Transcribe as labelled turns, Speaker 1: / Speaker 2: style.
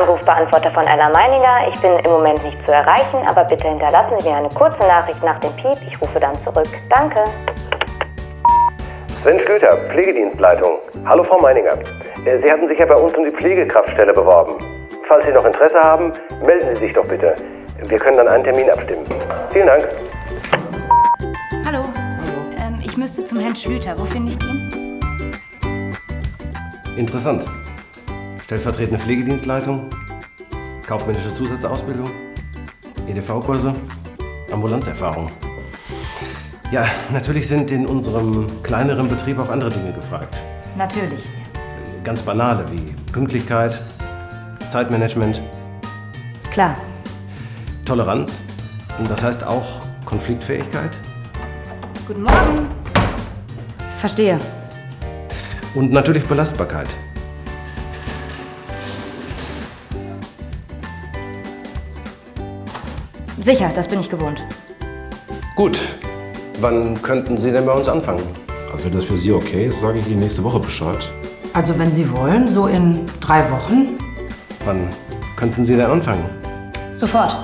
Speaker 1: Rufbeantworter von Ella Meininger. Ich bin im Moment nicht zu erreichen, aber bitte hinterlassen Sie mir eine kurze Nachricht nach dem Piep. Ich rufe dann zurück. Danke.
Speaker 2: Sven Schlüter, Pflegedienstleitung. Hallo Frau Meininger. Äh, Sie hatten sich ja bei uns um die Pflegekraftstelle beworben. Falls Sie noch Interesse haben, melden Sie sich doch bitte. Wir können dann einen Termin abstimmen. Vielen Dank.
Speaker 3: Hallo. Ähm, ich müsste zum Herrn Schlüter. Wo finde ich ihn?
Speaker 2: Interessant. Stellvertretende Pflegedienstleitung, kaufmännische Zusatzausbildung, EDV-Kurse, Ambulanzerfahrung. Ja, natürlich sind in unserem kleineren Betrieb auch andere Dinge gefragt.
Speaker 3: Natürlich.
Speaker 2: Ganz banale wie Pünktlichkeit, Zeitmanagement,
Speaker 3: Klar.
Speaker 2: Toleranz. Und das heißt auch Konfliktfähigkeit
Speaker 3: Guten Morgen. Verstehe.
Speaker 2: und natürlich Belastbarkeit.
Speaker 3: Sicher, das bin ich gewohnt.
Speaker 2: Gut. Wann könnten Sie denn bei uns anfangen?
Speaker 4: Also wenn das für Sie okay ist, sage ich Ihnen nächste Woche Bescheid.
Speaker 5: Also wenn Sie wollen, so in drei Wochen.
Speaker 2: Wann könnten Sie denn anfangen?
Speaker 3: Sofort.